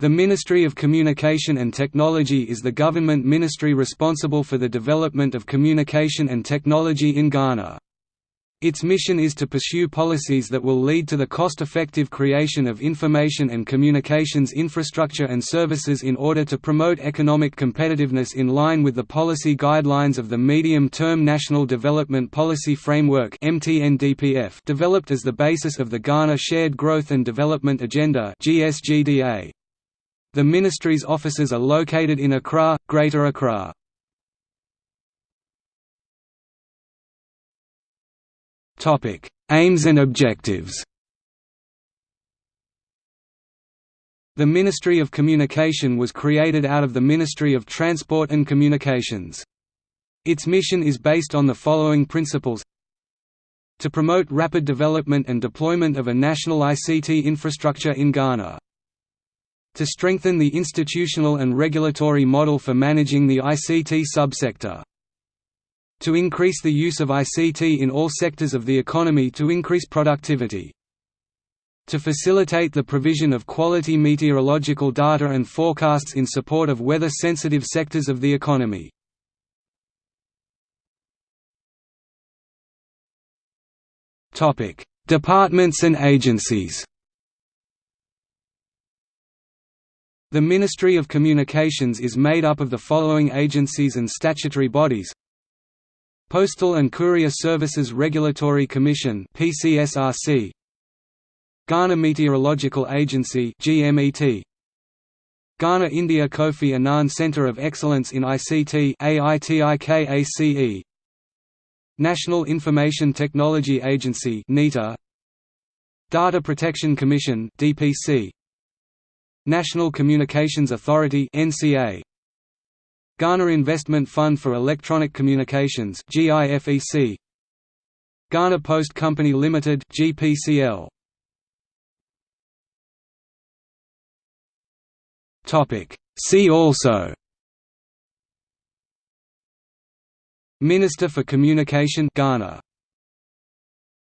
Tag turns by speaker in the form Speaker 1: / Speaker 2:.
Speaker 1: The Ministry of Communication and Technology is the government ministry responsible for the development of communication and technology in Ghana. Its mission is to pursue policies that will lead to the cost-effective creation of information and communications infrastructure and services in order to promote economic competitiveness in line with the policy guidelines of the Medium-Term National Development Policy Framework developed as the basis of the Ghana Shared Growth and Development Agenda. The ministry's offices are located in Accra, Greater Accra. Topic: Aims and objectives The Ministry of Communication was created out of the Ministry of Transport and Communications. Its mission is based on the following principles to promote rapid development and deployment of a national ICT infrastructure in Ghana to strengthen the institutional and regulatory model for managing the ICT subsector. To increase the use of ICT in all sectors of the economy to increase productivity. To facilitate the provision of quality meteorological data and forecasts in support of weather-sensitive sectors of the economy. Departments and agencies The Ministry of Communications is made up of the following agencies and statutory bodies. Postal and Courier Services Regulatory Commission PCSRC Ghana Meteorological Agency GMET Ghana India Kofi Annan Centre of Excellence in ICT AITIKACE National Information Technology Agency NITA Data Protection Commission DPC National Communications Authority NCA Ghana Investment Fund for Electronic Communications GIFEC Ghana Post Company Limited GPCL Topic. See also. Minister for Communication Ghana